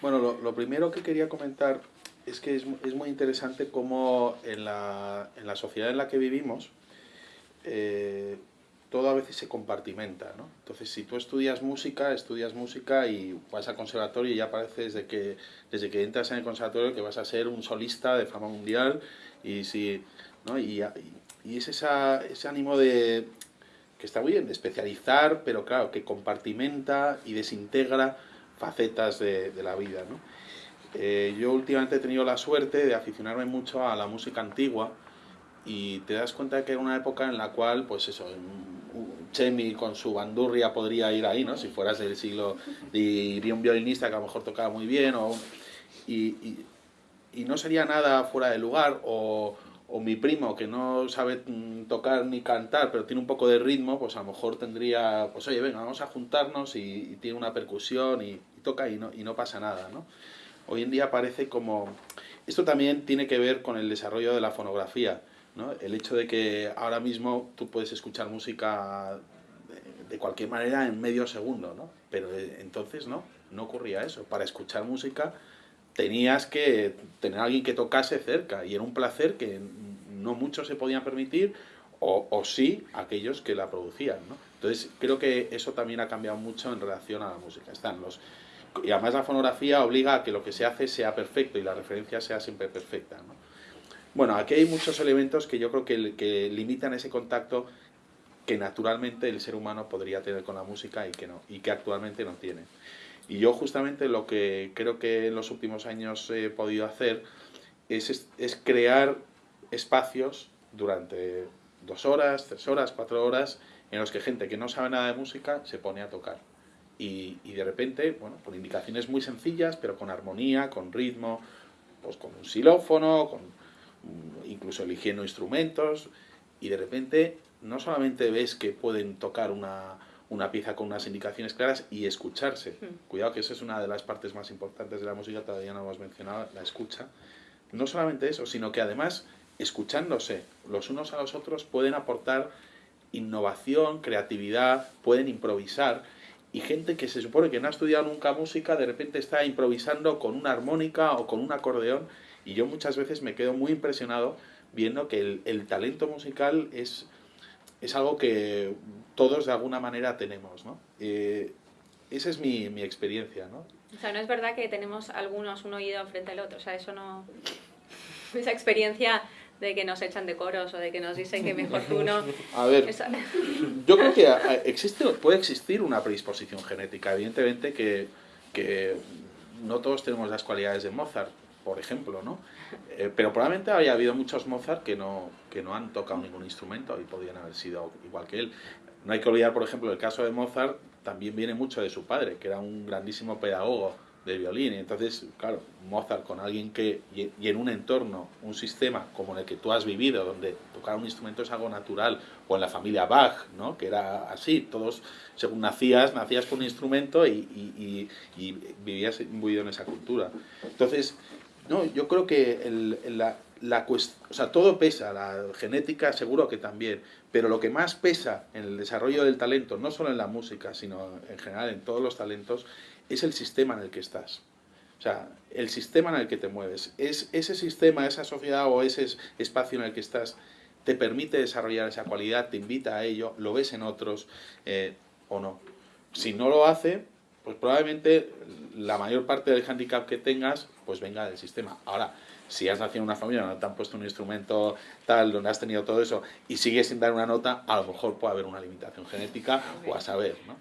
Bueno, lo, lo primero que quería comentar es que es, es muy interesante cómo en la, en la, sociedad en la que vivimos eh, todo a veces se compartimenta, ¿no? Entonces, si tú estudias música, estudias música y vas al conservatorio y ya parece desde que, desde que entras en el conservatorio que vas a ser un solista de fama mundial y, si, ¿no? y, y es esa, ese ánimo de, que está muy bien, de especializar, pero claro, que compartimenta y desintegra facetas de, la vida, ¿no? Eh, yo últimamente he tenido la suerte de aficionarme mucho a la música antigua y te das cuenta que era una época en la cual, pues eso, Chemi con su bandurria podría ir ahí, ¿no? Si fueras del siglo... y iría un violinista que a lo mejor tocaba muy bien o... Y, y, y no sería nada fuera de lugar o, o mi primo que no sabe mm, tocar ni cantar, pero tiene un poco de ritmo, pues a lo mejor tendría, pues oye, venga, vamos a juntarnos y, y tiene una percusión y, y, toca y no, y no pasa nada, ¿no? Hoy en día parece como... Esto también tiene que ver con el desarrollo de la fonografía, ¿no? El hecho de que ahora mismo tú puedes escuchar música de cualquier manera en medio segundo, ¿no? Pero eh, entonces no, no ocurría eso. Para escuchar música tenías que tener a alguien que tocase cerca y era un placer que no muchos se podían permitir o, o sí aquellos que la producían. ¿no? Entonces creo que eso también ha cambiado mucho en relación a la música. Están los, y además la fonografía obliga a que lo que se hace sea perfecto y la referencia sea siempre perfecta. ¿no? Bueno, aquí hay muchos elementos que yo creo que, que limitan ese contacto que naturalmente el ser humano podría tener con la música y que, no, y que actualmente no tiene. Y yo justamente lo que creo que en los últimos años he podido hacer es, es crear espacios durante dos horas, tres horas, cuatro horas, en los que gente que no sabe nada de música se pone a tocar. Y, y, de repente, bueno, por indicaciones muy sencillas, pero con armonía, con ritmo, pues con un xilófono, con, incluso eligiendo instrumentos, y de repente no solamente ves que pueden tocar una, una pieza con unas indicaciones claras y escucharse. Mm. Cuidado que esa es una de las partes más importantes de la música, todavía no hemos mencionado, la escucha. No solamente eso, sino que además, escuchándose los unos a los otros, pueden aportar innovación, creatividad, pueden improvisar. Y gente que se supone que no ha estudiado nunca música, de repente está improvisando con una armónica o con un acordeón. Y yo muchas veces me quedo muy impresionado viendo que el, el talento musical es es algo que todos de alguna manera tenemos, ¿no? Eh, esa es mi, mi, experiencia, ¿no? O sea, no es verdad que tenemos algunos un oído frente al otro, o sea, eso no... Esa experiencia de que nos echan de coros o de que nos dicen que mejor tú no... A ver, Esa... yo creo que existe, puede existir una predisposición genética, evidentemente que, que no todos tenemos las cualidades de Mozart, por ejemplo, ¿no? Eh, pero probablemente haya habido muchos Mozart que no, que no han tocado ningún instrumento y podrían haber sido igual que él. No hay que olvidar, por ejemplo, el caso de Mozart también viene mucho de su padre, que era un grandísimo pedagogo de violín. Y entonces, claro, Mozart con alguien que, y, y, en un entorno, un sistema como en el que tú has vivido, donde tocar un instrumento es algo natural, o en la familia Bach, ¿no? que era así, todos, según nacías, nacías con un instrumento y, y, y vivías imbuido en esa cultura. Entonces, no, yo creo que el, la, la o sea, todo pesa, la genética seguro que también, pero lo que más pesa en el desarrollo del talento, no solo en la música, sino en general en todos los talentos, es el sistema en el que estás. O sea, el sistema en el que te mueves. Es, ese sistema, esa sociedad o ese espacio en el que estás te permite desarrollar esa cualidad, te invita a ello, lo ves en otros eh, o no. Si no lo hace, pues probablemente la mayor parte del handicap que tengas, pues venga del sistema. Ahora, si has nacido en una familia donde te han puesto un instrumento tal, donde has tenido todo eso, y sigues sin dar una nota, a lo mejor puede haber una limitación genética o a saber, ¿no?